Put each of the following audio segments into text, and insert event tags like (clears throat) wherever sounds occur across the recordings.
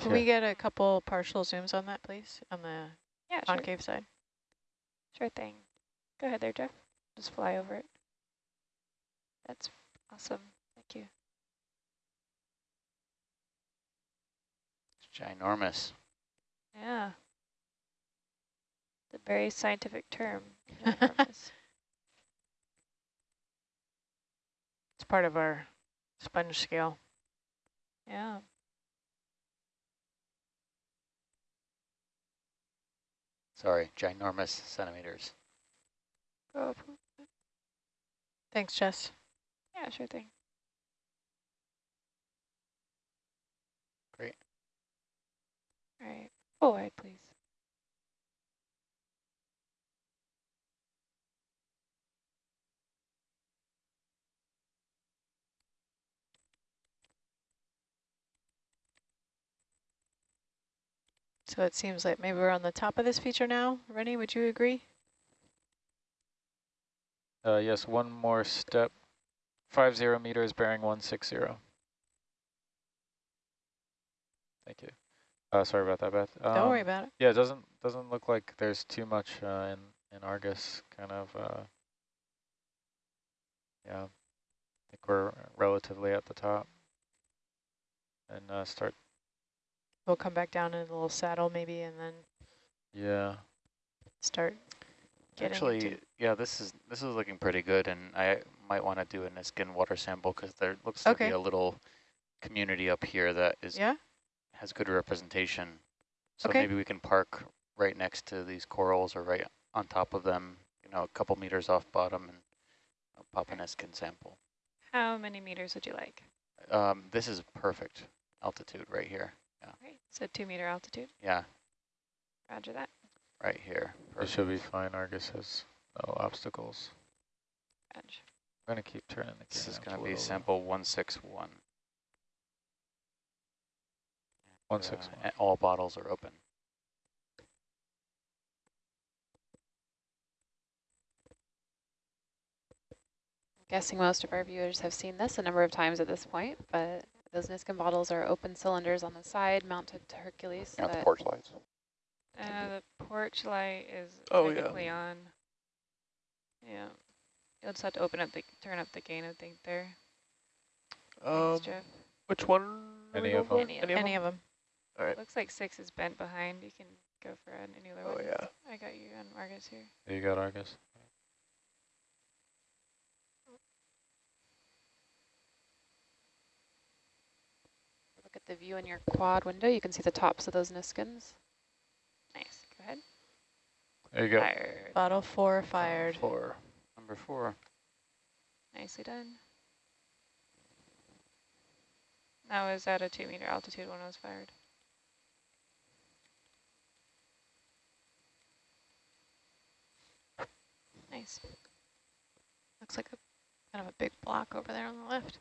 Can we get a couple partial zooms on that, please, on the Yeah, sure. concave side? Sure thing. Go ahead there, Jeff. Just fly over it. That's awesome. Thank you. It's ginormous. Yeah. It's a very scientific term. (laughs) It's part of our sponge scale. yeah. Sorry, ginormous centimeters. Go up. Thanks, Jess. Yeah, sure thing. Great. All right. Wide, please. So it seems like maybe we're on the top of this feature now. Rennie, would you agree? Uh, yes, one more step. Five zero meters bearing one six zero. Thank you. Uh, sorry about that, Beth. Don't worry Um, about it. Yeah, it doesn't doesn't look like there's too much uh, in in Argus. Kind of. Uh, yeah, I think we're relatively at the top. And uh, start. We'll come back down in a little saddle maybe and then Yeah. start getting Actually, into- yeah, this is this is looking pretty good, and I might want to do a Niskin water sample because there looks to be a little community up here that is Yeah? has good representation. So Okay. maybe we can park right next to these corals or right on top of them, you know, a couple meters off bottom and pop a Niskin sample. How many meters would you like? Um, this is perfect altitude right here. Right. So two meter altitude. Yeah, Roger that. right here. It should be fine. Argus has no obstacles. Roger. I'm gonna keep turning the This is going to be little. sample 161. 161. Uh, six one. and all bottles are open. guessing most of our viewers have seen this a number of times at this point, but those Niskin bottles are open cylinders on the side mounted to Hercules. Not the porch lights. Uh, the porch light is Oh, yeah. on. Yeah. You'll just have to open up the, turn up the gain, I think, there. Um, Thanks, Jeff. which one? are we Any going of them? Any of them. All right. Looks like six is bent behind. You can go for any other Oh one. yeah. I got you on Argus here. You got Argus. Look at the view in your quad window. You can see the tops of those Niskins. Nice. Go ahead. There you go. Fired. Bottle four fired. Four. Number four. Nicely done. That was at a two meter altitude when it was fired. Nice. Looks like a kind of a big block over there on the left.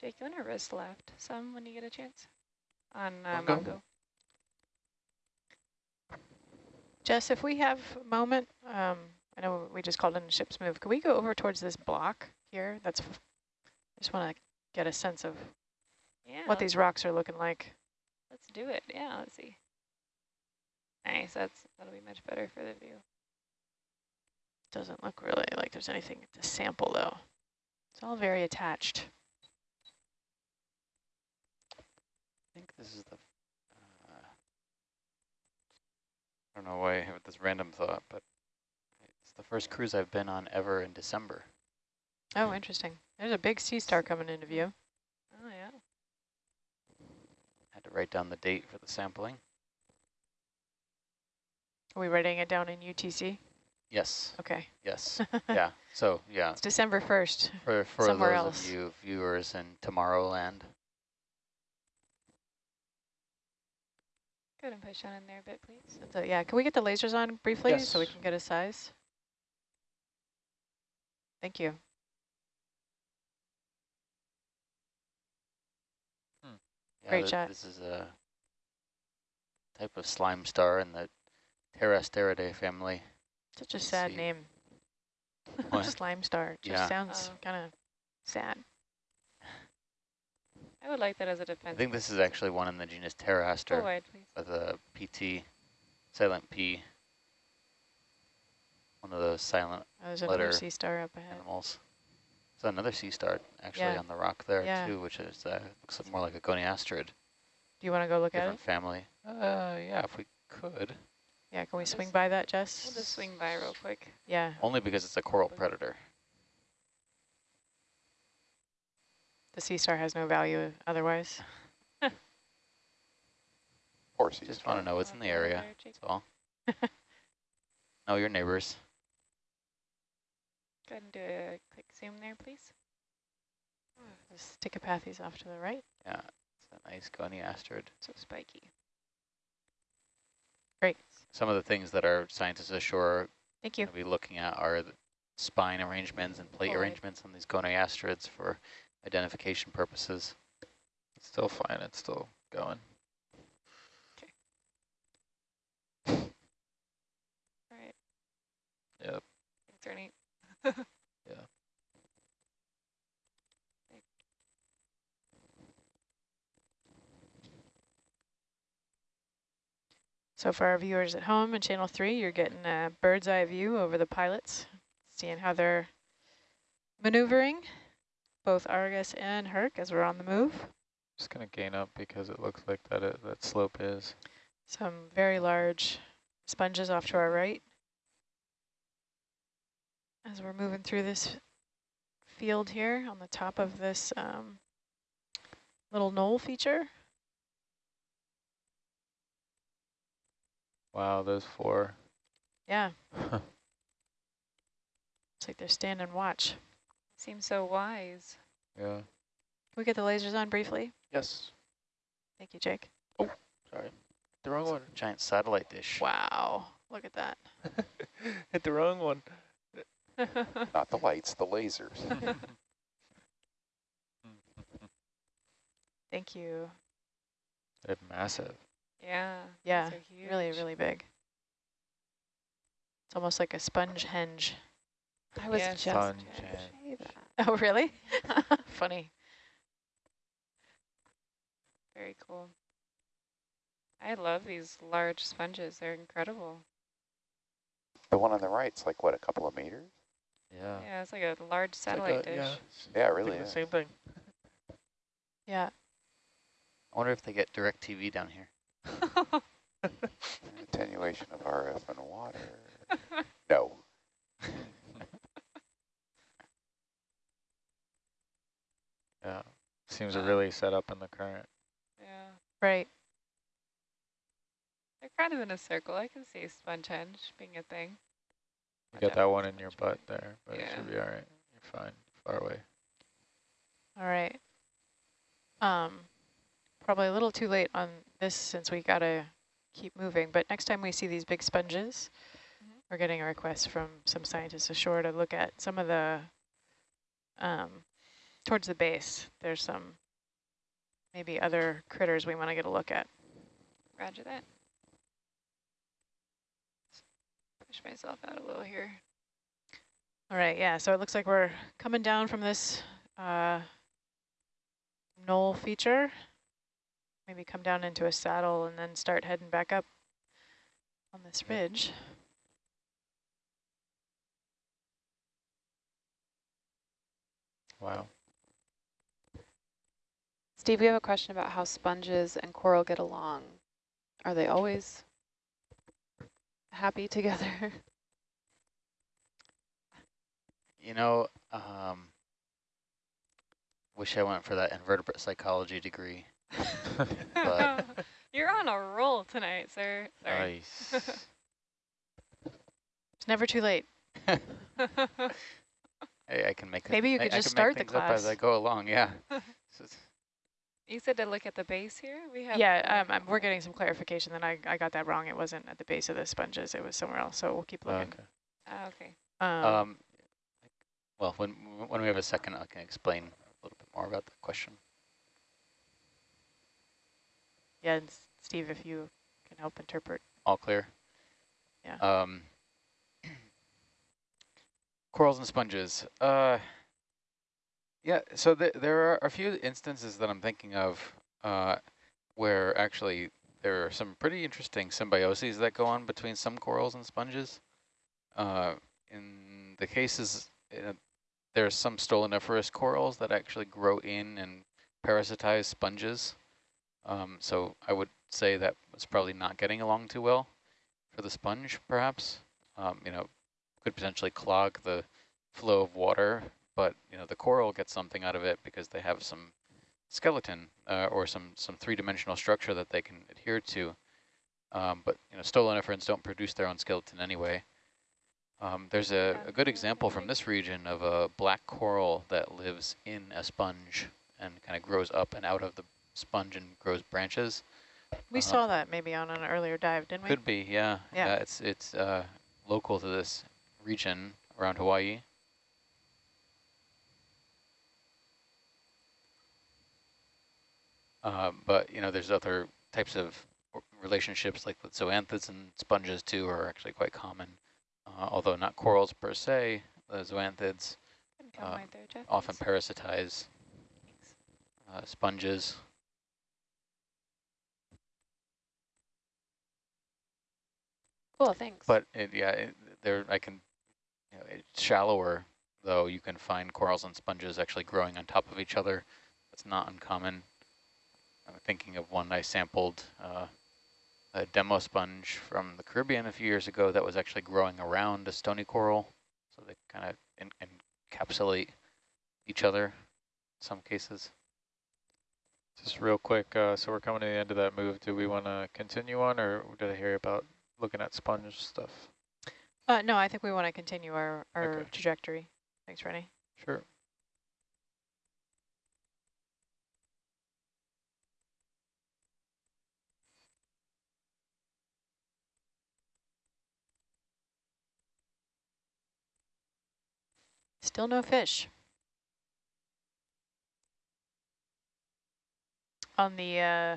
Jake, you want to wrist left some when you get a chance? On uh, Mongo? Mongo. Jess, if we have a moment, um, I know we just called in a ship's move. Could we go over towards this block here? That's. f- I just want to get a sense of Yeah. what these rocks are looking like. Let's do it. Yeah, let's see. Nice. That's that'll be much better for the view. Doesn't look really like there's anything to sample though. It's all very attached. I think this is the. Uh, I don't know why I have this random thought, but it's the first cruise I've been on ever in December. Oh, interesting. There's a big sea star coming into view. Oh yeah. Had to write down the date for the sampling. Are we writing it down in UTC? Yes, Okay. yes, (laughs) yeah. So yeah, It's December 1st. for for Somewhere those else. of you viewers in Tomorrowland, Go ahead and push on in there a bit, please. So yeah, can we get the lasers on briefly so we can get a size? Thank you. Hmm. yeah, Great th- shot. This is a type of slime star in the Pterasteridae family. Such a sad see. name. What? (laughs) Slime star. Just Yeah. sounds Oh. kind of sad. I would like that as a I defense. think this is actually one in the genus Go Pteraster wide, please. with a PT, silent P. One of those silent Oh, there's Letter sea star up ahead. animals. There's another sea star actually Yeah. on the rock there Yeah. too, which is uh, looks more like a goniasterid, Do you want to go look at different it? family. Uh, yeah, if we could. Yeah, can we Just- swing by that, Jess? We'll just swing by real quick. Yeah. Only because it's a coral predator. The sea star has no value otherwise. (laughs) Poor sea Just want to know what's in the area. there, That's all. (laughs) know your neighbors. Go ahead and do a quick zoom there, please. There's Stichopathes off to the right. Yeah, it's a nice goniasterid. So spiky. Great. Some of the things that our scientists ashore are Thank you. going to be looking at are the spine arrangements and plate Forward. arrangements on these goniasterids for identification purposes. It's still fine. It's still going. Okay. All right. Yep. Thanks, (laughs) Ernie. Yeah. So for our viewers at home in Channel 3, you're getting a bird's eye view over the pilots, seeing how they're maneuvering, both Argus and Herc as we're on the move. Just gonna gain up because it looks like that it, that slope is. Some very large sponges off to our right. As we're moving through this field here on the top of this um, little knoll feature. Wow, those four. Yeah, (laughs) it's like they're standing watch. Seems so wise. yeah. Can we get the lasers on briefly? Yes. Thank you, Jake. Oh, sorry. The wrong one. Giant satellite dish. Wow, look at that. (laughs) Hit the wrong one. (laughs) Not the lights, the lasers. (laughs) Thank you. They're massive. yeah. Yeah, these Really, really big. It's almost like a sponge henge. I was Yeah. just Fun trying to chat. say that. (laughs) Oh, really? (laughs) Funny. Very cool. I love these large sponges. They're incredible. the one on the right's like, what, a couple of meters? Yeah. Yeah, it's like a large It's like satellite a- dish. Yeah, yeah it really is. the same thing. Yeah. I wonder if they get DirecTV down here. (laughs) Attenuation of RF and water. No. Yeah. Seems to really set up in the current. yeah. Right. They're kind of in a circle. I can see sponge being a thing. You got that one in your butt there, but it should be all right. You're fine. Far away. All right. Um, probably a little too late on this since we gotta keep moving, but next time we see these big sponges, Mhm. we're getting a request from some scientists ashore to look at some of the, um, towards the base, there's some maybe other critters we want to get a look at. Roger that. Push myself out a little here. All right, yeah, so it looks like we're coming down from this uh, knoll feature. Maybe come down into a saddle and then start heading back up on this ridge. Wow. Steve, we have a question about how sponges and coral get along. Are they always happy (laughs) together? You know, um, wish I went for that invertebrate psychology degree. (laughs) But- (laughs) You're on a roll tonight, sir. Sorry. Nice. It's never too late. I, I can make Maybe you I- could I just start the things up as I go along. Yeah. So it's- you said to look at the base here? We have Yeah, um, we're getting some clarification that I, I got that wrong. It wasn't at the base of the sponges. It was somewhere else, so we'll keep looking. okay. Ah, okay. Um, Um, well, when when we have a second, I can explain a little bit more about that question. yeah, and Steve, if you can help interpret. All clear? Yeah. Um, (clears throat) Corals and sponges. Uh, yeah, so th there are a few instances that I'm thinking of uh, where actually there are some pretty interesting symbioses that go on between some corals and sponges. Uh, in the cases, uh, there's some stoloniferous corals that actually grow in and parasitize sponges. Um, so I would say that it's probably not getting along too well for the sponge, perhaps. Um, you know, could potentially clog the flow of water, but you know the coral gets something out of it because they have some skeleton uh, or some some three-dimensional structure that they can adhere to. Um, but you know, stoloniferans don't produce their own skeleton anyway. Um, there's a, a good example from this region of a black coral that lives in a sponge and kind of grows up and out of the sponge and grows branches. We Uh, saw that maybe on an earlier dive, didn't we? Could be, yeah. Yeah. it's it's uh, local to this region around Hawaii. Uh, but, you know, there's other types of relationships like with zoanthids and sponges too are actually quite common. Uh, although not corals per se, the zoanthids Uh, there, often parasitize uh, sponges. Cool, thanks. But it, yeah, it, there I can, you know, it's shallower though. You can find corals and sponges actually growing on top of each other. That's not uncommon. I'm thinking of one I sampled, uh, a demosponge from the Caribbean a few years ago that was actually growing around a stony coral. So they kind of en encapsulate each other in some cases. Just real quick, uh, so we're coming to the end of that move. Do we want to continue on, or did I hear about looking at sponge stuff? Uh, no, I think we want to continue our, our Okay. trajectory. Thanks, Rennie. Sure. Still no fish. On the uh,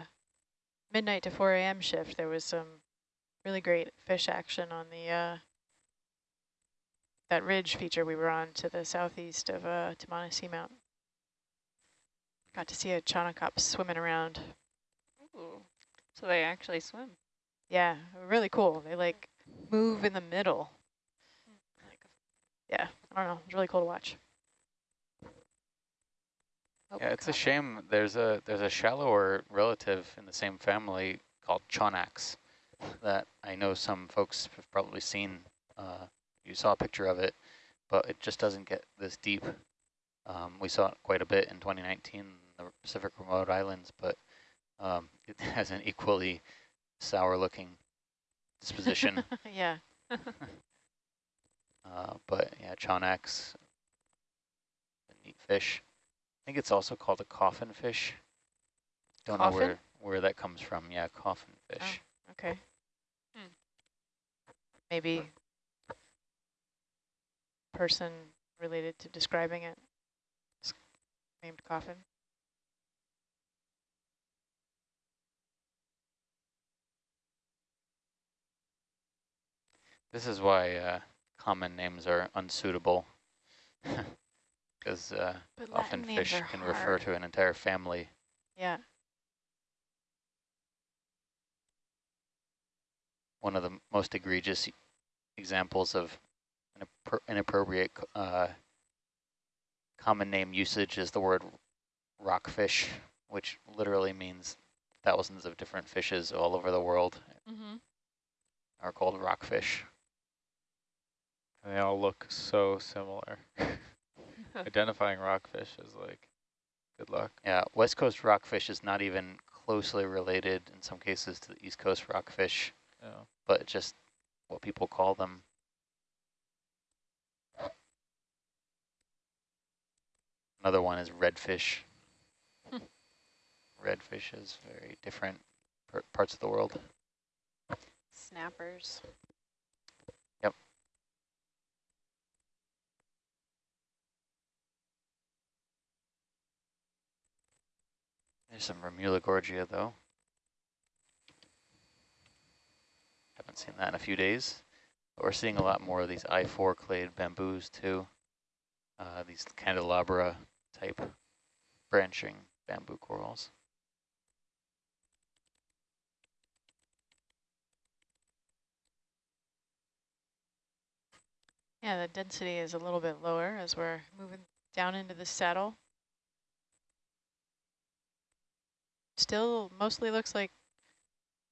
midnight to 4 a.m. shift, there was some really great fish action on the uh, that ridge feature we were on to the southeast of uh, Tamana Seamount. Got to see a chaunacops swimming around. Ooh. So they actually swim. Yeah, really cool. They like move in the middle. Yeah, I don't know. It's really cool to watch. Oh, Yeah, it's a shame. There's a there's a shallower relative in the same family called Chaunax that I know some folks have probably seen. Uh, you saw a picture of it, but it just doesn't get this deep. Um, we saw it quite a bit in 2019 in the Pacific remote islands, but um, (laughs) it has an equally sour-looking disposition. (laughs) yeah. (laughs) uh, but yeah, Chaunax, a neat fish. I think it's also called a coffin fish. Don't know where, where that comes from. Yeah, coffin fish. Okay. Hmm. Maybe person related to describing it named coffin. This is why uh, common names are unsuitable. (laughs) Because uh, often fish can refer to an entire family. Yeah. One of the most egregious examples of inappro inappropriate uh, common name usage is the word rockfish, which literally means thousands of different fishes all over the world Mm-hmm. are called rockfish. And they all look so similar. (laughs) Identifying rockfish is like, good luck. Yeah, West Coast rockfish is not even closely related in some cases to the East Coast rockfish, Yeah. but just what people call them. Another one is redfish. Hmm. (laughs) Redfish is very different parts of the world. Snappers. There's some Remula gorgia though. Haven't seen that in a few days. We're seeing a lot more of these I-4 clade bamboos too. Uh, these candelabra type branching bamboo corals. Yeah, the density is a little bit lower as we're moving down into the saddle. Still mostly looks like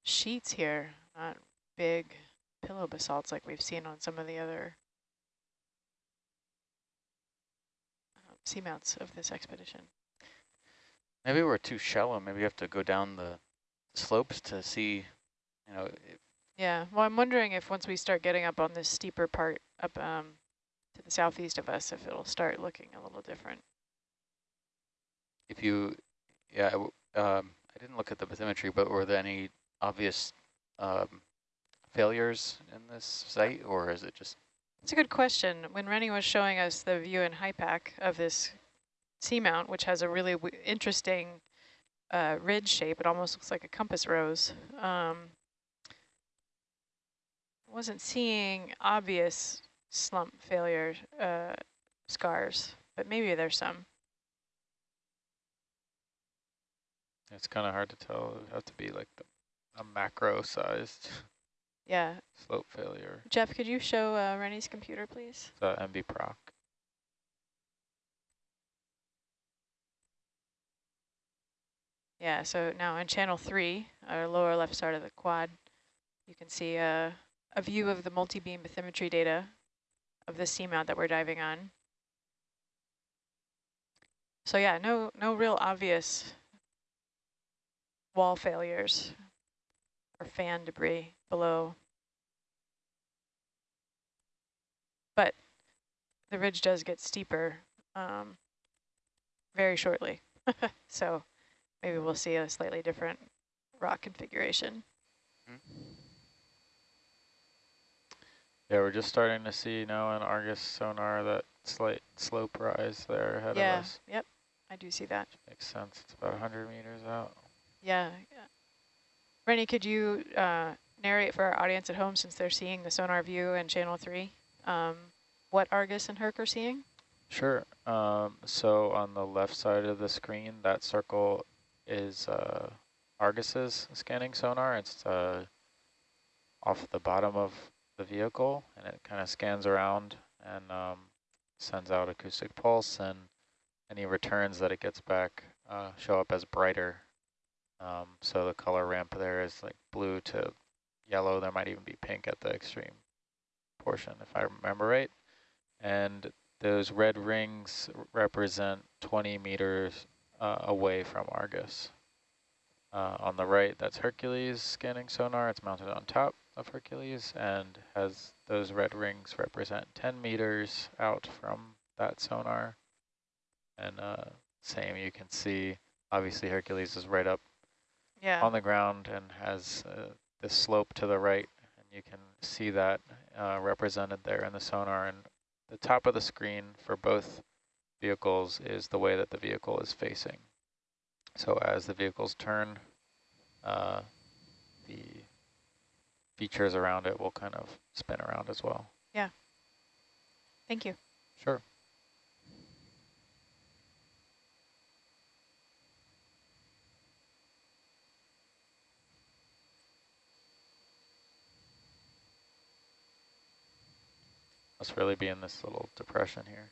sheets here, not big pillow basalts like we've seen on some of the other um, seamounts of this expedition. Maybe we're too shallow. Maybe we have to go down the slopes to see, you know, Yeah, well, I'm wondering if once we start getting up on this steeper part up um, to the southeast of us, if it'll start looking a little different. if you, yeah, um, I didn't look at the bathymetry, but were there any obvious um, failures in this site, or is it just It's a good question. When Rennie was showing us the view in HYPACK of this seamount, which has a really interesting uh, ridge shape, it almost looks like a compass rose. Um, wasn't seeing obvious slump failure uh, scars, but maybe there's some. It's kind of hard to tell. It would have to be like the, a macro-sized Yeah. slope failure. Jeff, could you show uh, Rennie's computer, please? The MB proc. Yeah, so now in channel three, our lower left side of the quad, you can see a, a view of the multi-beam bathymetry data of the seamount that we're diving on. So yeah, no, no real obvious wall failures or fan debris below. But the ridge does get steeper um, very shortly. (laughs) so maybe we'll see a slightly different rock configuration. Yeah, we're just starting to see now in Argus sonar that slight slope rise there ahead yeah, of us. Yeah, yep, I do see that. Makes sense. It's about 100 meters out. Yeah. Rennie, could you uh, narrate for our audience at home, since they're seeing the sonar view and channel three, um, what Argus and Herc are seeing? Sure. Um, so on the left side of the screen, that circle is uh, Argus's scanning sonar. It's uh, off the bottom of the vehicle, and it kind of scans around and um, sends out acoustic pulse, and any returns that it gets back uh, show up as brighter. Um, so the color ramp there is like blue to yellow. There might even be pink at the extreme portion, if I remember right. And those red rings represent 20 meters uh, away from Argus. Uh, on the right, that's Hercules scanning sonar. It's mounted on top of Hercules and has those red rings represent 10 meters out from that sonar. And uh, same, you can see, obviously Hercules is right up Yeah. on the ground and has uh, this slope to the right. And you can see that uh, represented there in the sonar. And the top of the screen for both vehicles is the way that the vehicle is facing. So as the vehicles turn, uh, the features around it will kind of spin around as well. Yeah. Thank you. Sure. Must really be in this little depression here.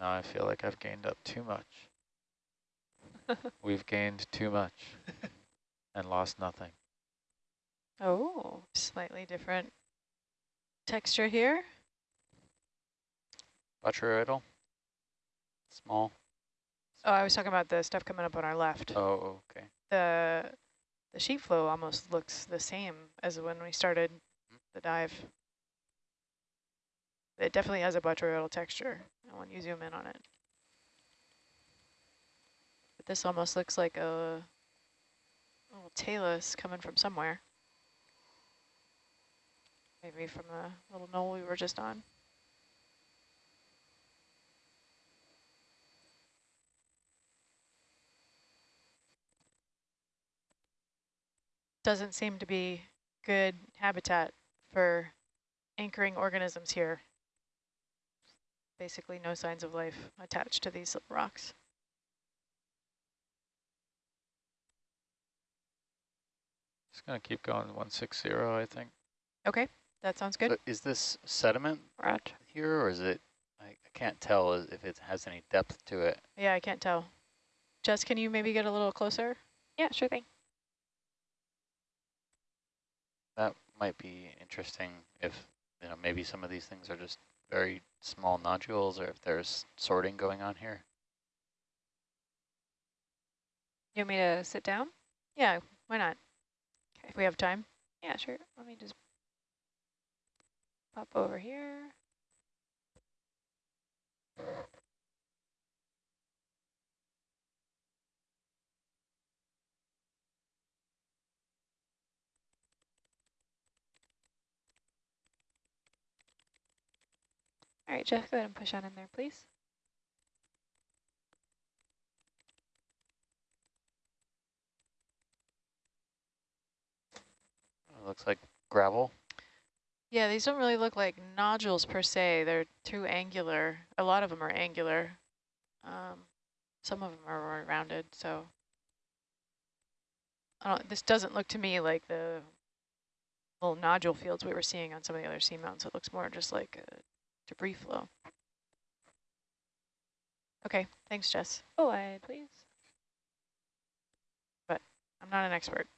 Now I feel like I've gained up too much. (laughs) We've gained too much and lost nothing. Oh, slightly different texture here. botryoidal? Small? Oh, I was talking about the stuff coming up on our left. Oh, okay. The the sheet flow almost looks the same as when we started the dive. It definitely has a botryoidal texture when you zoom in on it. But this almost looks like a little talus coming from somewhere. Maybe from the little knoll we were just on. Doesn't seem to be good habitat for anchoring organisms here. Basically no signs of life attached to these rocks. Just gonna keep going 160, I think. Okay, that sounds good. So is this sediment Roger. here, or is it? I, I can't tell if it has any depth to it. Yeah, I can't tell. Jess, can you maybe get a little closer? Yeah, sure thing. That might be interesting if you know maybe some of these things are just very small nodules, or if there's sorting going on here. You want me to sit down? Yeah, why not? Okay. If we have time. Yeah, sure. Let me just pop over here. All right, Jeff, go ahead and push on in there, please. It looks like gravel. Yeah, these don't really look like nodules per se. They're too angular. A lot of them are angular. Um, some of them are more rounded, so. I don't, this doesn't look to me like the little nodule fields we were seeing on some of the other seamounts. It looks more just like a debris flow. Okay, thanks, Jess. Oh, I please. But I'm not an expert.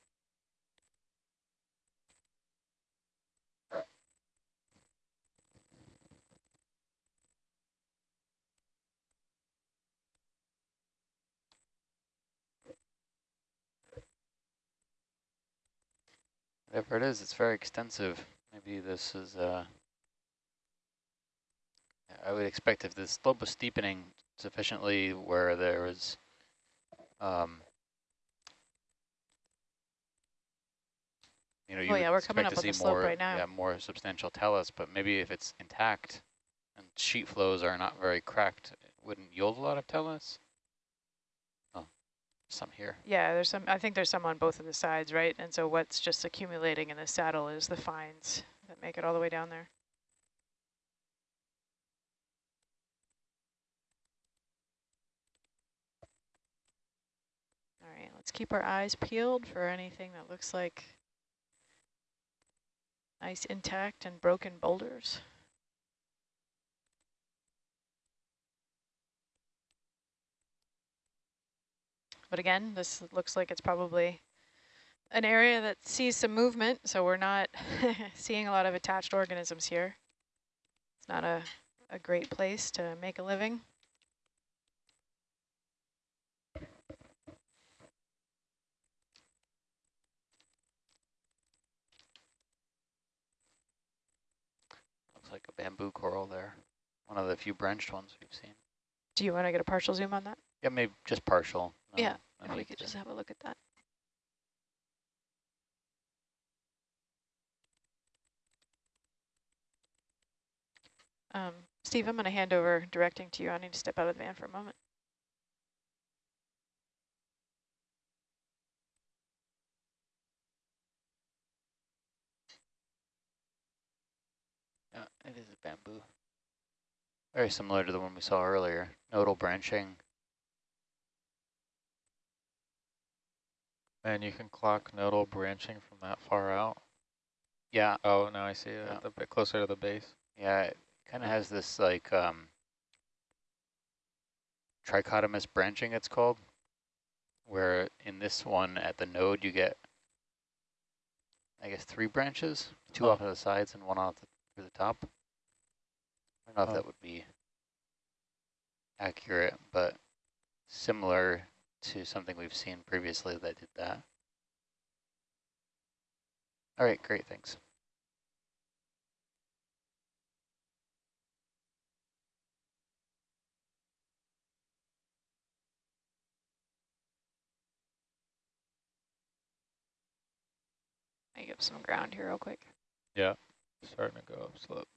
Whatever it is, it's very extensive. Maybe this is, uh, I would expect if the slope was steepening sufficiently where there was, um, you know, you Oh, yeah, we're coming expect up to see more, right now. yeah, more substantial talus, but maybe if it's intact and sheet flows are not very cracked, it wouldn't yield a lot of talus. Oh, some here. Yeah, there's some, I think there's some on both of the sides, right? And so what's just accumulating in the saddle is the fines that make it all the way down there. All right, let's keep our eyes peeled for anything that looks like nice intact and broken boulders. But again, this looks like it's probably an area that sees some movement, so we're not (laughs) seeing a lot of attached organisms here. It's not a, a great place to make a living. Like a bamboo coral there. One of the few branched ones we've seen. Do you want to get a partial zoom on that? Yeah, maybe just partial. no- Yeah, no If we could to- just have a look at that. Um, Steve, I'm going to hand over directing to you. I need to step out of the van for a moment. Yeah, it is a bamboo. Very similar to the one we saw earlier. Nodal branching. And you can clock nodal branching from that far out. Yeah, Oh, now I see it Yeah. a bit closer to the base. yeah, it kind of has this like um, trichotomous branching it's called, where in this one at the node you get, I guess, three branches, two Oh. off of the sides and one off the, through the top. I don't know Oh. if that would be accurate, but similar to something we've seen previously that did that. All right, great, thanks. Make up some ground here real quick. Yeah, starting to go up slope.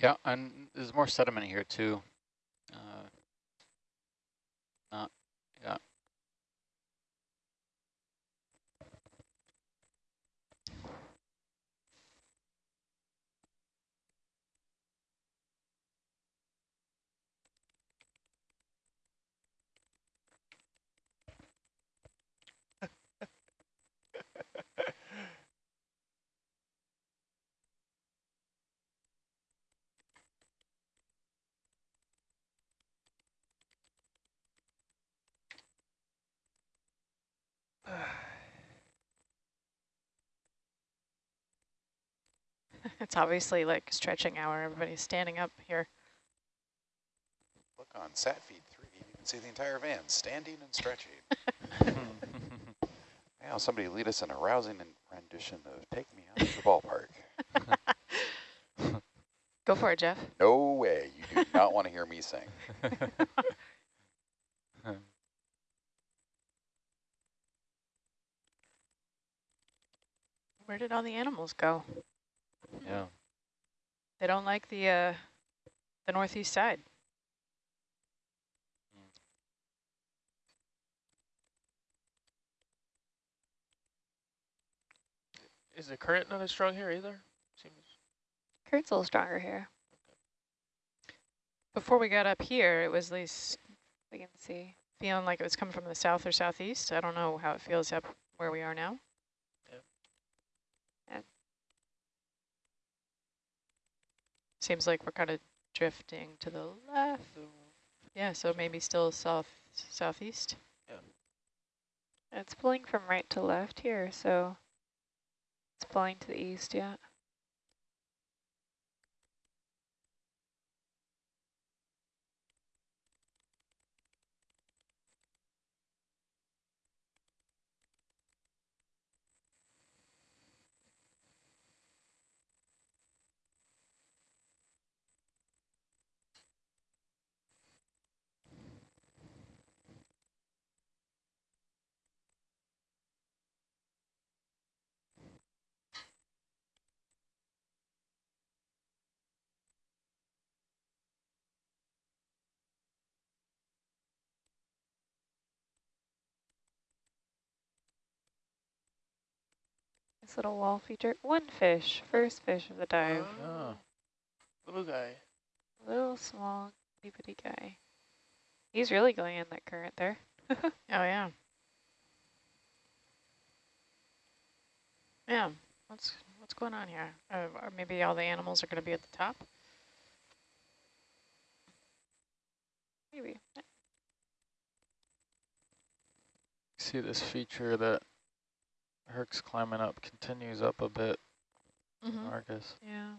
Yeah, and there's more sediment here too. Uh, not, yeah. It's obviously like stretching hour. Everybody's standing up here. Look on sat feed three, you can see the entire van standing and stretching. (laughs) now somebody lead us in a rousing rendition of Take Me Out to the Ballpark. (laughs) Go for it, Jeff. No way, you do not want to hear me sing. (laughs) Where did all the animals go? Yeah. They don't like the uh, the northeast side. Is the current not as strong here either? Seems Current's a little stronger here. Before we got up here, it was at least We can see. feeling like it was coming from the south or southeast. I don't know how it feels up where we are now. Yeah. Yeah. Seems like we're kind of drifting to the left. Yeah, so maybe still south southeast. Yeah. It's pulling from right to left here, so it's pulling to the east, yeah. This little wall feature. One fish, first fish of the dive. Oh. Little guy. Little small itty bitty guy. He's really going in that current there. (laughs) Oh yeah. Yeah. What's what's going on here? Uh, or maybe all the animals are going to be at the top. Maybe. See this feature that Herc's climbing up continues up a bit, Mm -hmm. Argus. Yeah.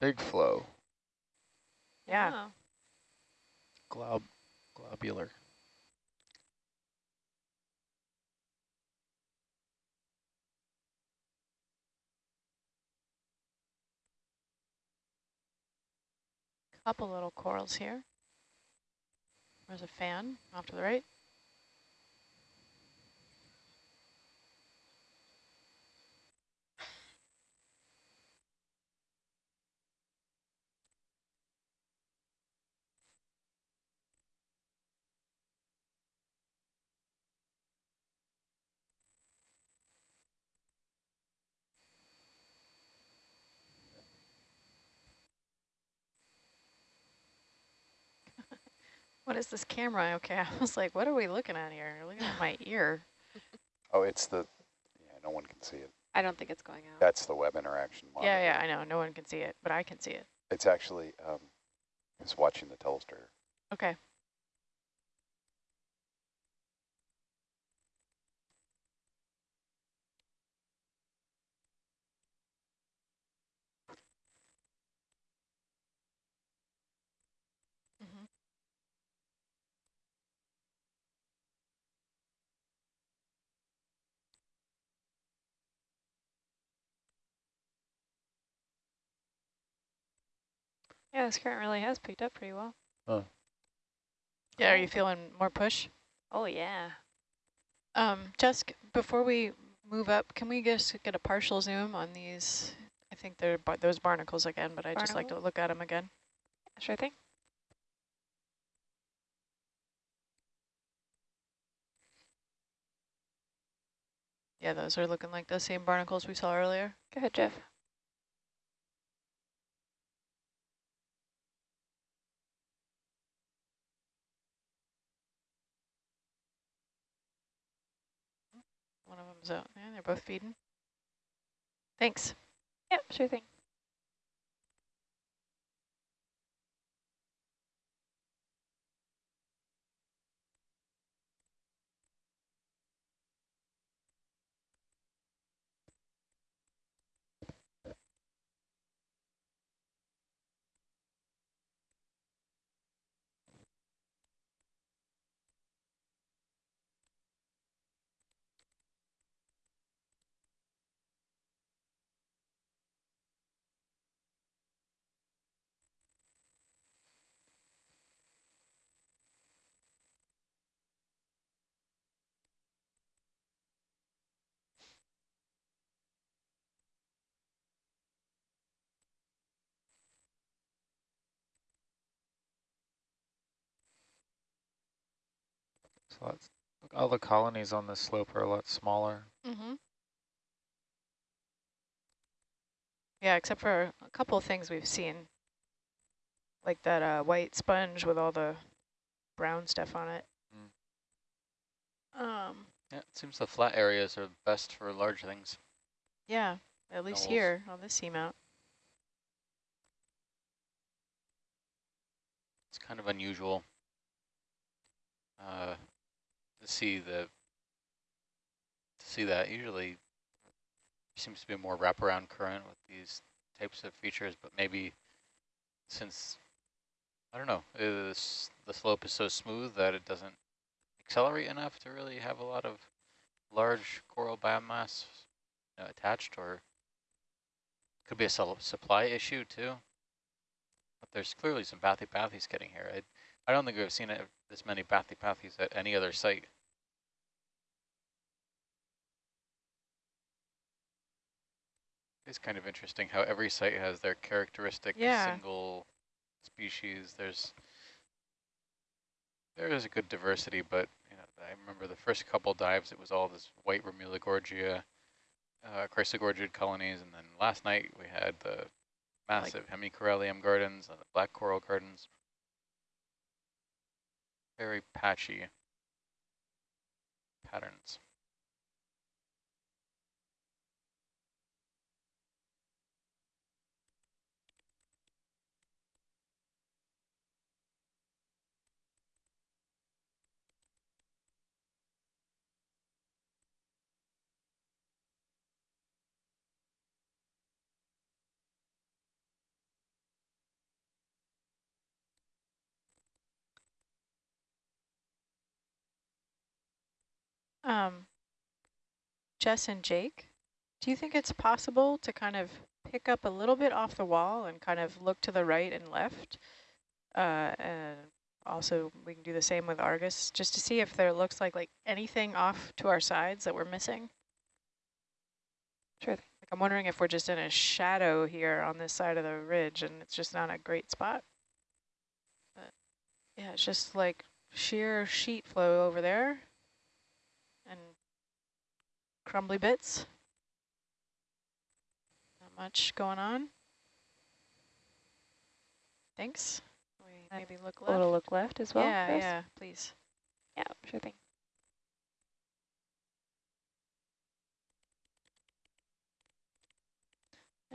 Big flow, Yeah. Oh. glob, globular. Couple little corals here. There's a fan off to the right. What is this camera? Okay, I was like, what are we looking at here? Looking at my (laughs) ear. Oh, it's the, yeah, no one can see it. I don't think it's going out. That's the web interaction monitor. Yeah, yeah, I know. No one can see it, but I can see it. It's actually, um, it's watching the telestar. Okay. Yeah, this current really has picked up pretty well. Huh. Yeah, are you feeling more push? Oh, yeah. Um, Jessica, before we move up. Can we just get a partial zoom on these? I think they're bar those barnacles again, but I'd just like to look at them again. Sure thing. Yeah, those are looking like the same barnacles we saw earlier. Go ahead, Jeff. Them's out. Yeah, they're both feeding. Thanks. Yep, sure thing. All the colonies on this slope are a lot smaller. Mm-hmm. Yeah, except for a couple of things we've seen, like that uh, white sponge with all the brown stuff on it. Um, Yeah, it seems the flat areas are best for large things. yeah, at least here on this seamount. It's kind of unusual uh, see the to see that. Usually, seems to be more wraparound current with these types of features, but maybe since I don't know, uh, is the slope is so smooth that it doesn't accelerate enough to really have a lot of large coral biomass you know, attached, or could be a supply issue too. But there's clearly some bathypathes getting here. I, I don't think we've seen it, this many bathypathes at any other site. It's kind of interesting how every site has their characteristic Yeah. single species. There's there is a good diversity, but you know, I remember the first couple dives, it was all this white Remulogorgia, uh, Chrysogorgid colonies, and then last night we had the massive Hemicorallium gardens and the black coral gardens. Very patchy patterns. Um, Jess and Jake, do you think it's possible to kind of pick up a little bit off the wall and kind of look to the right and left? Uh, and also we can do the same with Argus, just to see if there looks like like anything off to our sides that we're missing. Sure. Like I'm wondering if we're just in a shadow here on this side of the ridge and it's just not a great spot. But yeah, it's just like sheer sheet flow over there crumbly bits. Not much going on. Thanks. We maybe look left. A little look left as well. yeah, yeah, please. Yeah, sure thing.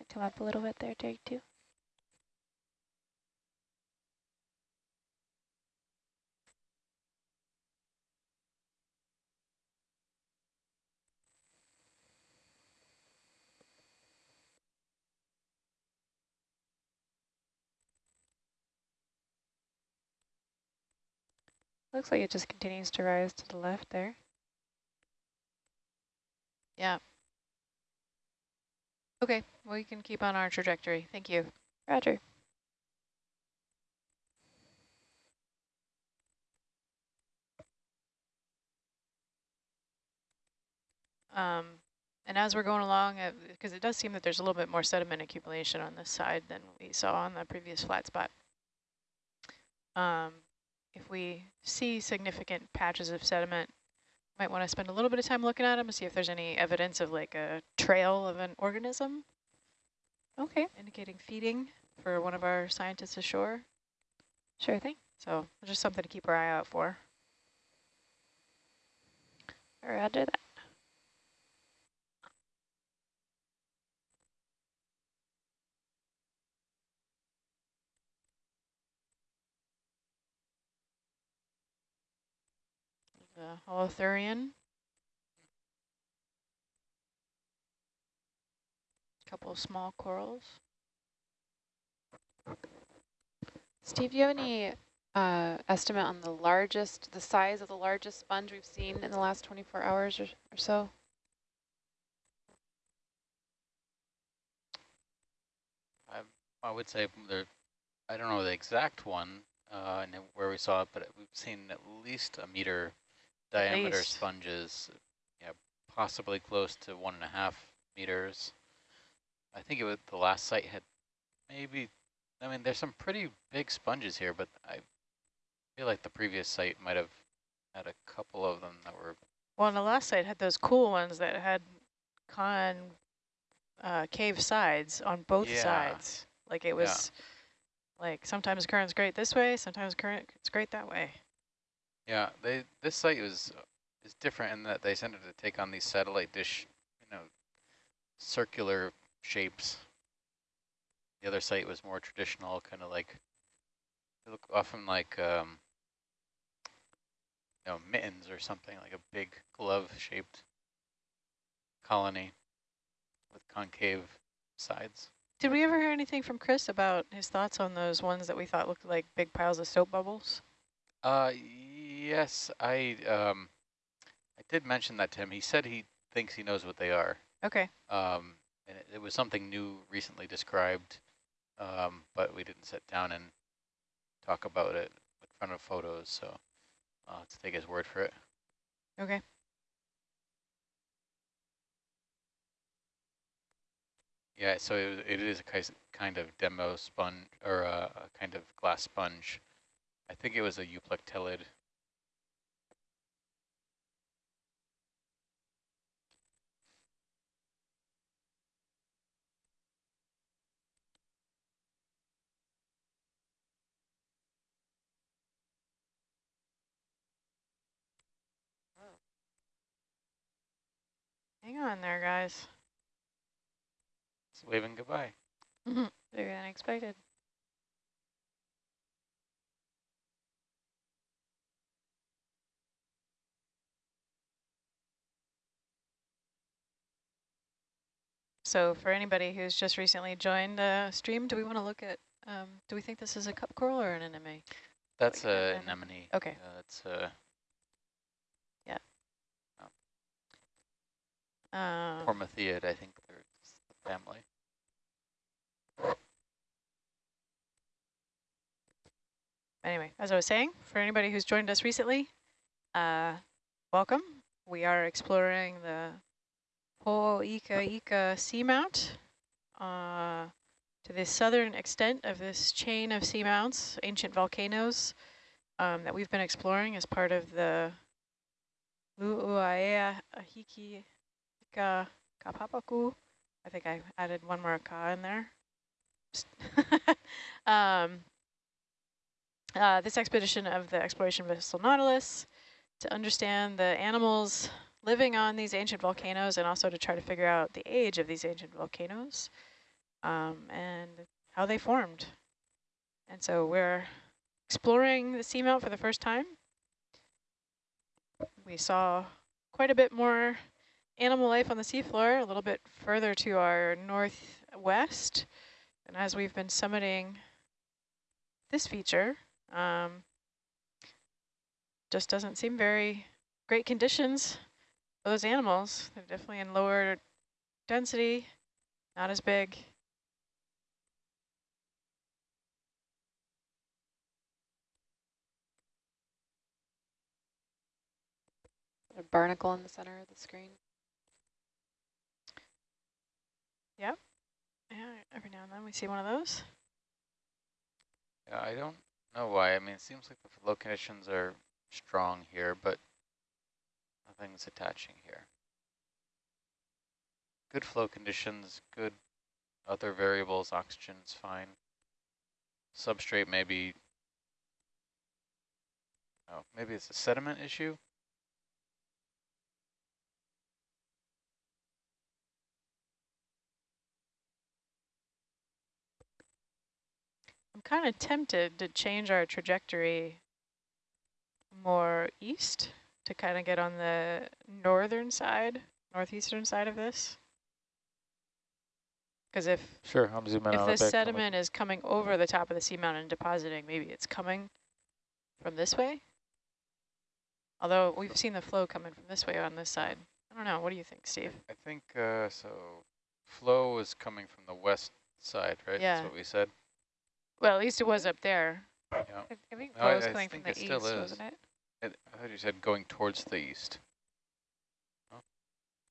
Come up a little bit there, Jake, too. Looks like it just continues to rise to the left there. Yeah. Okay, well we can keep on our trajectory. Thank you. Roger. Um, And as we're going along, because it does seem that there's a little bit more sediment accumulation on this side than we saw on the previous flat spot. Um, if we see significant patches of sediment, might want to spend a little bit of time looking at them and see if there's any evidence of like a trail of an organism Okay, indicating feeding for one of our scientists ashore. sure thing. So just something to keep our eye out for. Roger that. The holothurian. A couple of small corals. Steve, do you have any uh, estimate on the largest, the size of the largest sponge we've seen in the last 24 hours or, or so? I, I would say there, I don't know the exact one uh, and where we saw it, but we've seen at least a meter diameter least. sponges, yeah, possibly close to one and a half meters. I think it was the last site had maybe, I mean, there's some pretty big sponges here, but I feel like the previous site might have had a couple of them that were, Well, and the last site had those cool ones that had con uh, cave sides on both Yeah. sides. Like it was like sometimes current's great this way, sometimes current it's great that way. Yeah, they this site was is different in that they tended to take on these satellite dish, you know, circular shapes. The other site was more traditional, kind of like, they look often like, um, you know, mittens or something, like a big glove-shaped colony with concave sides. Did we ever hear anything from Chris about his thoughts on those ones that we thought looked like big piles of soap bubbles? Uh, yes, I, um, I did mention that to him. He said he thinks he knows what they are. Okay. Um, and it, it was something new recently described, um, but we didn't sit down and talk about it in front of photos, so uh, let's take his word for it. Okay. Yeah, so it, it is a kind of demosponge, or a, a kind of glass sponge. I think it was a euplectellid. Hang on there, guys. It's waving goodbye. Very unexpected. So for anybody who's just recently joined the stream, do we want to look at, um, do we think this is a cup coral or an anemone? That's an anemone. Okay. Uh, that's a Um, Hormathiid, I think they're the family. anyway, as I was saying, for anybody who's joined us recently, uh, welcome. We are exploring the Po'ika Ika Seamount uh, to the southern extent of this chain of seamounts, ancient volcanoes um, that we've been exploring as part of the Lu'uaea Ahiki Ika Kapapaku. I think I added one more ka in there. (laughs) um, uh, this expedition of the exploration vessel Nautilus to understand the animals living on these ancient volcanoes and also to try to figure out the age of these ancient volcanoes um, and how they formed. And so we're exploring the seamount for the first time. We saw quite a bit more animal life on the seafloor, a little bit further to our northwest. And as we've been summiting this feature, um, just doesn't seem very great conditions for those animals. They're definitely in lower density, not as big. A barnacle in the center of the screen. Every now and then we see one of those. Yeah, I don't know why. I mean, it seems like the flow conditions are strong here, but nothing's attaching here. Good flow conditions, good other variables, oxygen's fine. Substrate maybe, oh, maybe it's a sediment issue? Kind of tempted to change our trajectory more east to kind of get on the northern side, northeastern side of this. Because if Sure, I'm zooming if out a this bit. come sediment is coming over the top of the seamount and depositing, maybe it's coming from this way. Although we've seen the flow coming from this way on this side. I don't know. What do you think, Steve? I think, uh, so flow is coming from the west side, right? Yeah. That's what we said. Well, at least it was up there. Yeah. I, think No, flow I- coming from the it east, still is. wasn't it? It, I thought you said going towards the east.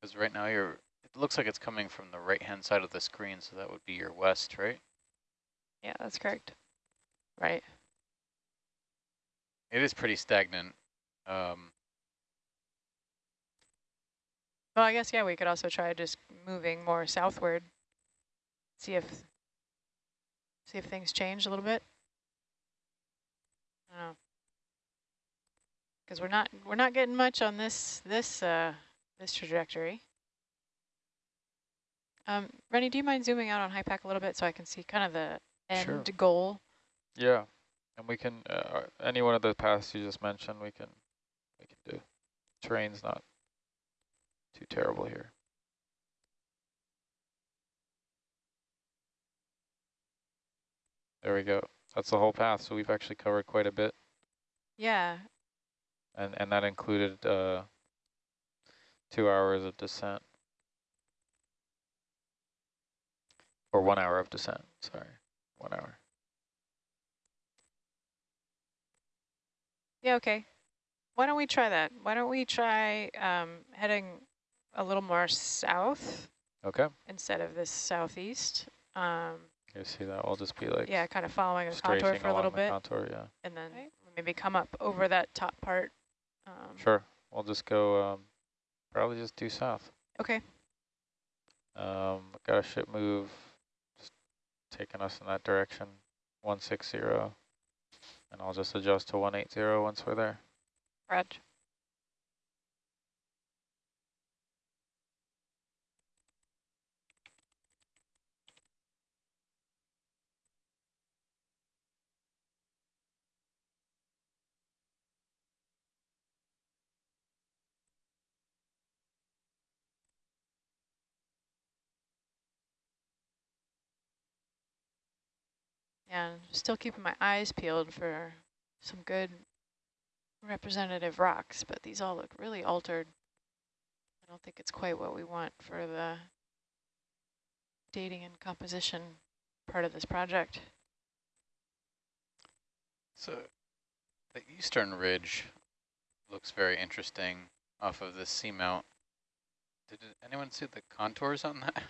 Because right now you're, it looks like it's coming from the right-hand side of the screen, so that would be your west, right? Yeah, that's correct. Right. It is pretty stagnant. Um, Well, I guess, yeah, we could also try just moving more southward. See if see if things change a little bit. I don't know. Because we're not we're not getting much on this this uh this trajectory. Um, Rennie, do you mind zooming out on HYPACK a little bit so I can see kind of the end Sure. goal? Yeah, and we can, uh, any one of the paths you just mentioned, we can, we can do. Terrain's not too terrible here. There we go. That's the whole path, so we've actually covered quite a bit, Yeah. and, and that included uh, two hours of descent. Or one hour of descent, sorry, one hour. Yeah, okay. Why don't we try that? Why don't we try um, heading a little more south Okay, instead of this southeast? Um, you see that, we'll just be like yeah, kind of following the contour for a along little the bit, contour, yeah. and then Okay. maybe come up over that top part. Um, Sure, we'll just go, um, probably just due south. Okay. Um, got a ship move, just taking us in that direction, 160, and I'll just adjust to 180 once we're there. Reg. And still keeping my eyes peeled for some good representative rocks, but these all look really altered. I don't think it's quite what we want for the dating and composition part of this project. so the eastern ridge looks very interesting off of this seamount. Did anyone see the contours on that?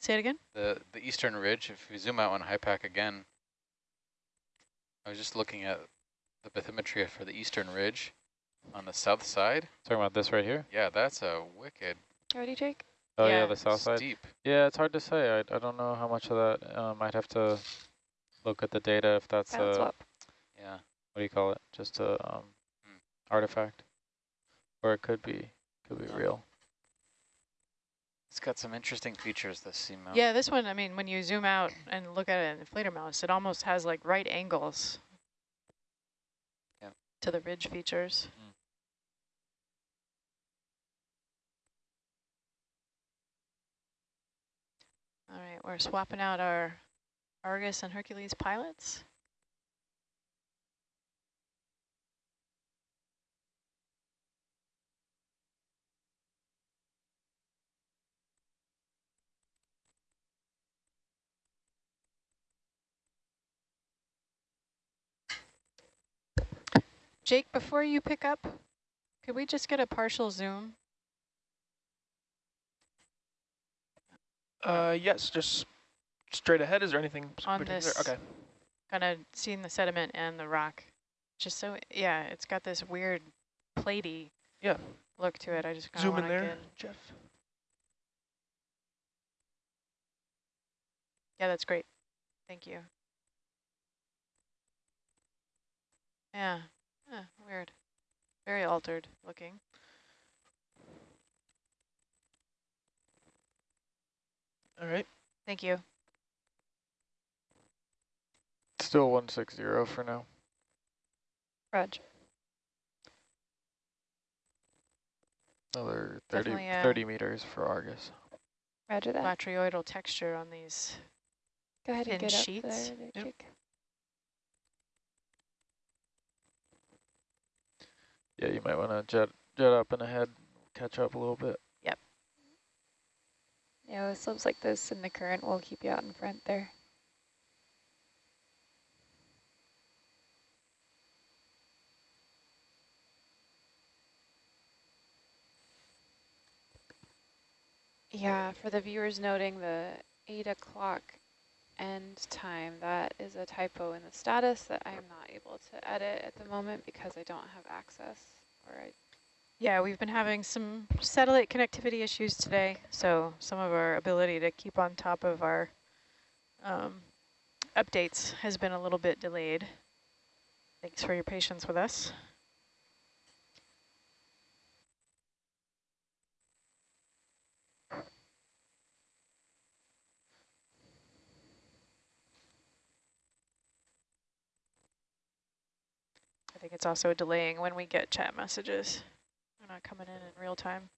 Say it again? The the eastern ridge, if we zoom out on HYPACK again, I was just looking at the bathymetry for the eastern ridge on the south side. Talking about this right here? Yeah, that's a wicked Ready, Jake? Oh yeah, Yeah. the south side. Deep. Yeah, it's hard to say. I, I don't know how much of that. Um, I'd have to look at the data if that's Balance a, swap. Yeah. what do you call it? Just a um, Hmm. artifact, or it could be could be Yeah. real. It's got some interesting features, this seamount. Yeah, this one, I mean, when you zoom out and look at it in Fledermaus, it almost has like right angles Yep. to the ridge features. Mm. All right, we're swapping out our Argus and Hercules pilots. Jake, before you pick up, could we just get a partial zoom? Uh, yes, just straight ahead? Is there anything On particular? this- Okay. Kind of seeing the sediment and the rock. Just so, yeah, it's got this weird platey Yeah. look to it. I just Zoom in there, get. Jeff. Yeah, that's great. Thank you. Yeah, yeah, weird. Very altered looking. All right. Thank you. Still 160 for now. Roger. Another 30, uh, 30 meters for Argus. Roger that. Botryoidal texture on these. Go ahead and thin get up sheets. there, there, Yep. Yeah, you might want to jet jet up and ahead, catch up a little bit. Yep. Yeah, with slopes like this and the current will keep you out in front there. Yeah, for the viewers noting the eight o'clock end time, that is a typo in the status that I'm not able to edit at the moment because I don't have access or I Yeah, we've been having some satellite connectivity issues today, so some of our ability to keep on top of our um, updates has been a little bit delayed. Thanks for your patience with us. I think it's also delaying when we get chat messages. They're not coming in in real time.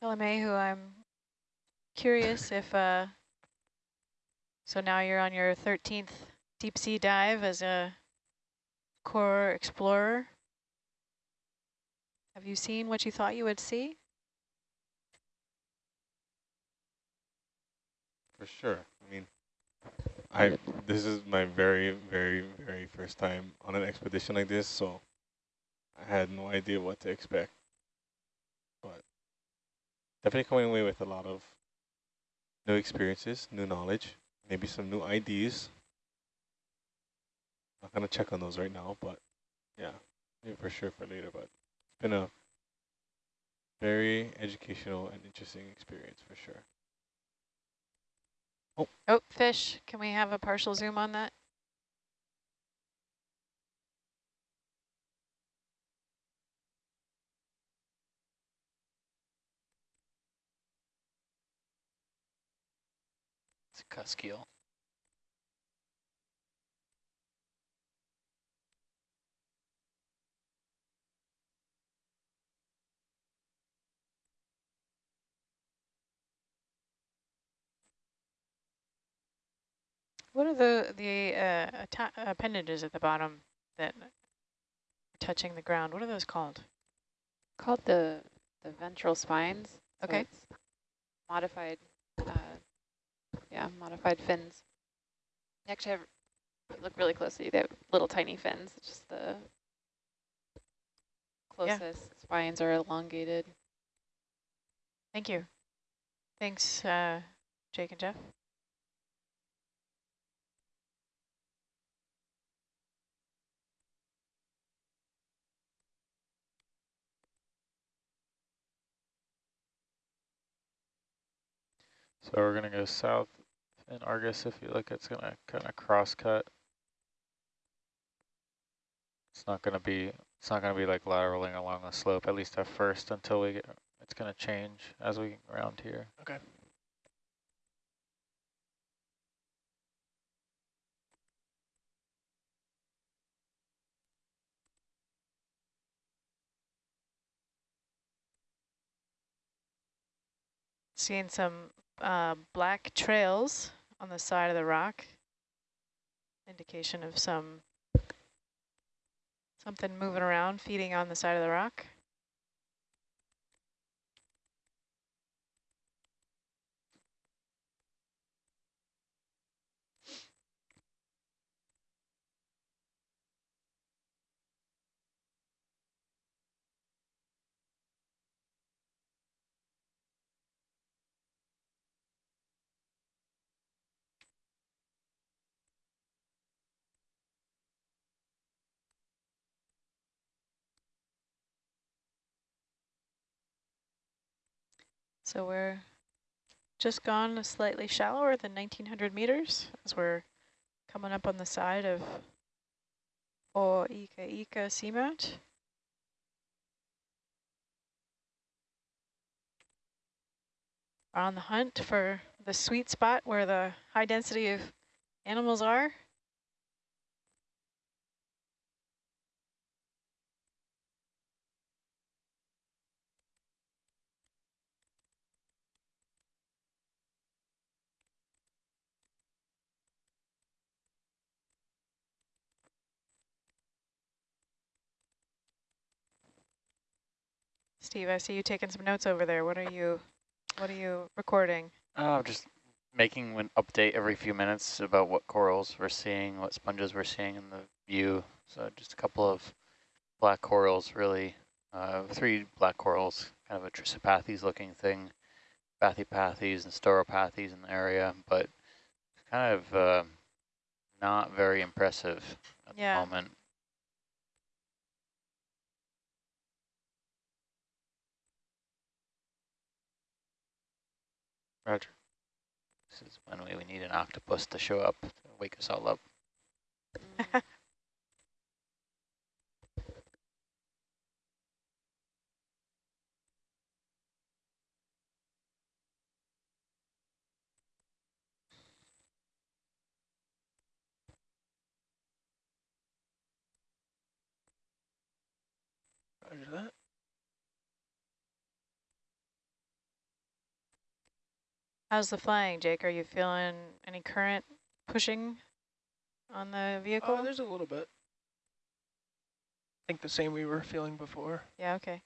Kalamehu, I'm curious if, uh, so now you're on your 13th deep sea dive as a core explorer. Have you seen what you thought you would see? For sure. I mean, I this is my very, very, very first time on an expedition like this, so I had no idea what to expect. Definitely coming away with a lot of new experiences, new knowledge, maybe some new ideas. Not gonna check on those right now, but yeah, maybe for sure for later. But it's been a very educational and interesting experience for sure. Oh. Oh, fish. Can we have a partial zoom on that? It's a. What are the, the uh, appendages at the bottom that are touching the ground? What are those called? called the the ventral spines. Okay. it's modified, uh, yeah, modified fins. They actually have, look really closely, they have little tiny fins, it's just the Yeah. closest spines are elongated. Thank you. Thanks, uh, Jake and Jeff. So we're going to go south in Argus, if you look, it's going to kind of cross-cut. It's not going to be, it's not going to be like lateraling along the slope, at least at first, until we get, it's going to change as we round here. Okay. Seeing some uh, black trails on the side of the rock. Indication of some something moving around, feeding on the side of the rock. So we're just gone slightly shallower than 1900 meters as we're coming up on the side of O Ika Seamount. On the hunt for the sweet spot where the high density of animals are. Steve, I see you taking some notes over there. What are you, what are you recording? Uh, just making an update every few minutes about what corals we're seeing, what sponges we're seeing in the view. So just a couple of black corals, really, uh, three black corals, kind of a Trissopathes looking thing, Bathypathes and Stauropathes in the area, but kind of uh, not very impressive at Yeah. the moment. Roger. This is when we, we need an octopus to show up to wake us all up. (laughs) Mm. Roger that. How's the flying, Jake? Are you feeling any current pushing on the vehicle? Oh, there's a little bit. I think the same we were feeling before. yeah, okay.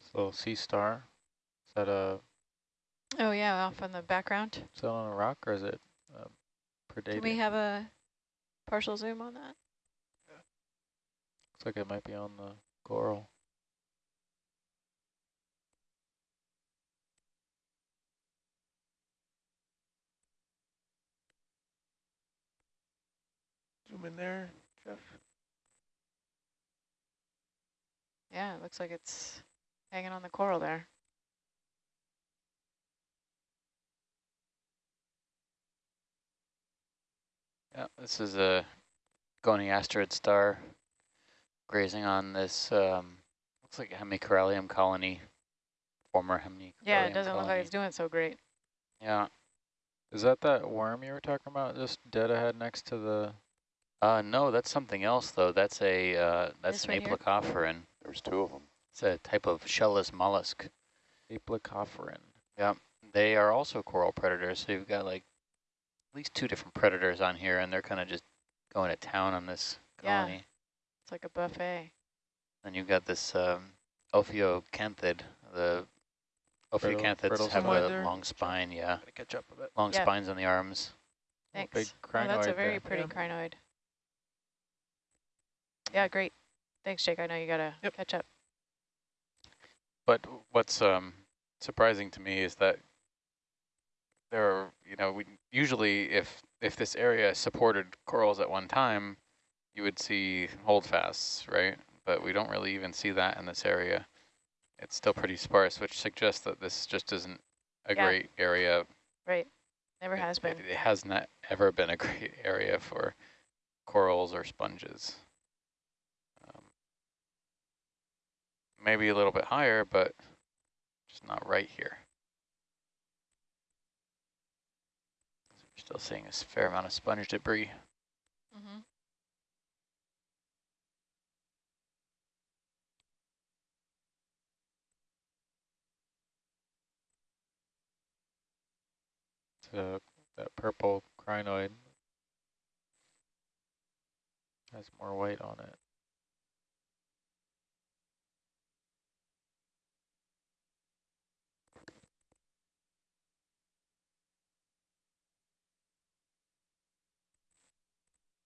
This little sea star. Is that a Oh yeah, off in the background. is that on a rock or is it uh, predating? Can we have a partial zoom on that? Looks like it might be on the coral. Zoom in there, Jeff. Yeah, it looks like it's hanging on the coral there. Yeah, this is a goniasterid star grazing on this, um, looks like a hemicorallium colony, former hemicorallium Yeah, it doesn't look like colony. it's doing so great. Yeah, Is that that worm you were talking about just dead ahead next to the uh, no, that's something else though. That's a, uh, that's This an right here? aplacophoran. There's two of them. It's a type of shellless mollusk. aplacophoran? They are also coral predators, so you've got like at least two different predators on here, and they're kind of just going to town on this Yeah. colony. It's like a buffet. And you've got this um, Ophiocanthid. The Ophiocanthids brittle have a There. long spine, yeah, Gotta catch up a bit. long Yeah. spines on the arms. Thanks. big oh, that's a very there. pretty Yeah. crinoid. Yeah, great. Thanks, Jake. I know you gotta Yep. catch up. But what's um, surprising to me is that there are, you know, we usually if if this area supported corals at one time, you would see holdfasts, right? But we don't really even see that in this area. It's still pretty sparse, which suggests that this just isn't a Yeah. great area. Right. Never It- has been. It, has not ever been a (laughs) great area for corals or sponges. Um, maybe a little bit higher, but just not right here. We're still seeing a fair amount of sponge debris. Mm -hmm. The that purple crinoid has more white on it.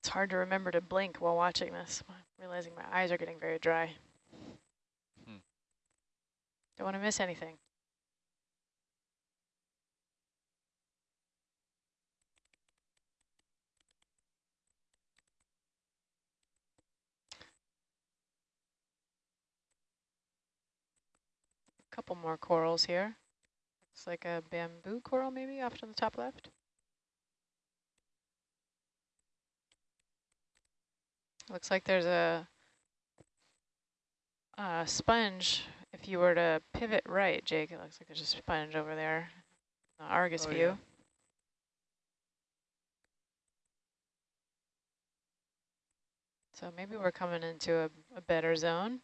It's hard to remember to blink while watching this. I'm realizing my eyes are getting very dry. Hmm. Don't want to miss anything. Couple more corals here. Looks like a bamboo coral maybe off to the top left. Looks like there's a, a sponge. If you were to pivot right, Jake, it looks like there's a sponge over there. The Argus Oh, view. yeah. So maybe we're coming into a, a better zone.